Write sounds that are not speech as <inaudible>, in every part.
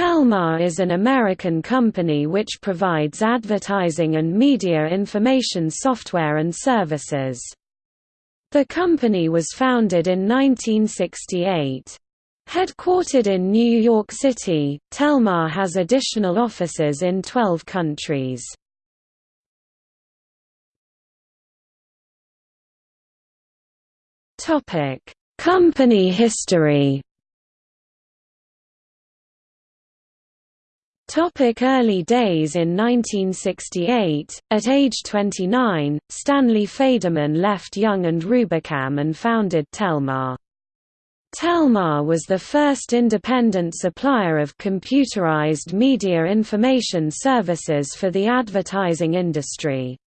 Telmar is an American company which provides advertising and media information software and services. The company was founded in 1968. Headquartered in New York City, Telmar has additional offices in 12 countries. Company history Topic early days In 1968, at age 29, Stanley Faderman left Young and Rubicam and founded Telmar. Telmar was the first independent supplier of computerized media information services for the advertising industry.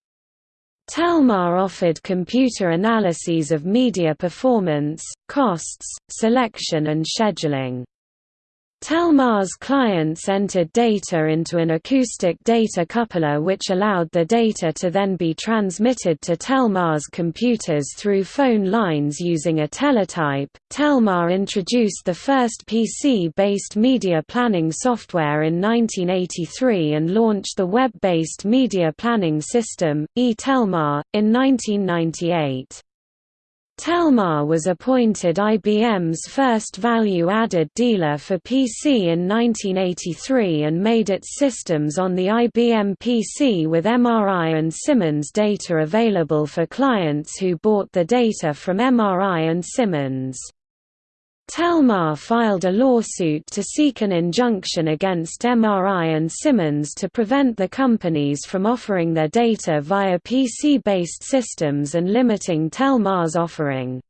Telmar offered computer analyses of media performance, costs, selection and scheduling. Telmar's clients entered data into an acoustic data coupler which allowed the data to then be transmitted to Telmar's computers through phone lines using a teletype. Telmar introduced the first PC-based media planning software in 1983 and launched the web-based media planning system, eTelmar, in 1998. Telmar was appointed IBM's first value-added dealer for PC in 1983 and made its systems on the IBM PC with MRI and Simmons data available for clients who bought the data from MRI and Simmons. Telmar filed a lawsuit to seek an injunction against MRI and Simmons to prevent the companies from offering their data via PC-based systems and limiting Telmar's offering.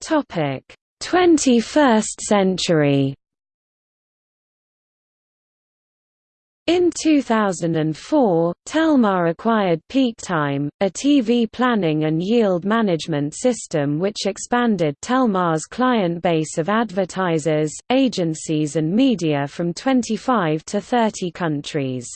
Topic: 21st century. In 2004, Telmar acquired PeakTime, a TV planning and yield management system which expanded Telmar's client base of advertisers, agencies and media from 25 to 30 countries.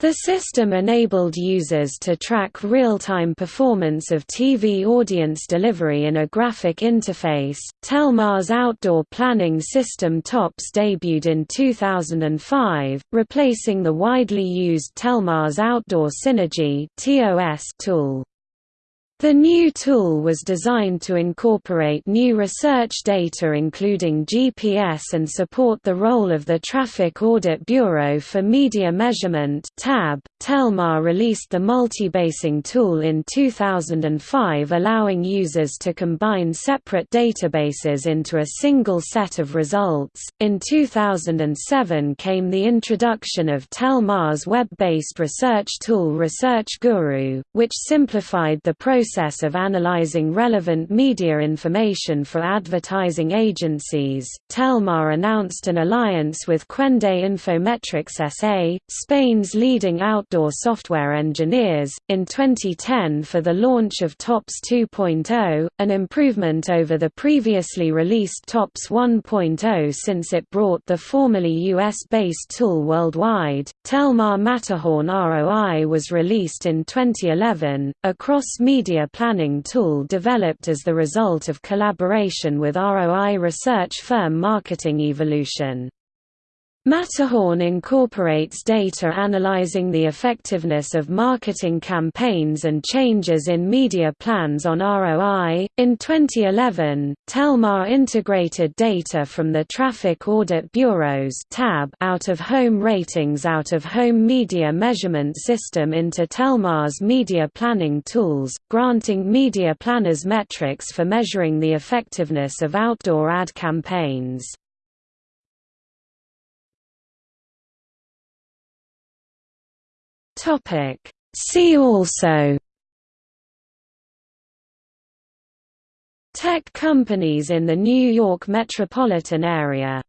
The system enabled users to track real-time performance of TV audience delivery in a graphic interface. Telmar's outdoor planning system TOPS debuted in 2005, replacing the widely used Telmar's Outdoor Synergy <coughs> tool. The new tool was designed to incorporate new research data including GPS and support the role of the Traffic Audit Bureau for Media Measurement TAB. Telmar released the multibasing tool in 2005 allowing users to combine separate databases into a single set of results. In 2007 came the introduction of Telmar's web-based research tool Research Guru, which simplified the process process of analyzing relevant media information for advertising agencies, Telmar announced an alliance with Cuende Infometrics SA, Spain's leading outdoor software engineers, in 2010 for the launch of TOPS 2.0, an improvement over the previously released TOPS 1.0 since it brought the formerly US-based tool worldwide. Telmar Matterhorn ROI was released in 2011, a cross-media media planning tool developed as the result of collaboration with ROI research firm Marketing Evolution. Matterhorn incorporates data analyzing the effectiveness of marketing campaigns and changes in media plans on ROI. In 2011, Telmar integrated data from the Traffic Audit Bureau's (TAB) out-of-home ratings out-of-home media measurement system into Telmar's media planning tools, granting media planners metrics for measuring the effectiveness of outdoor ad campaigns. Topic. See also. Tech companies in the New York metropolitan area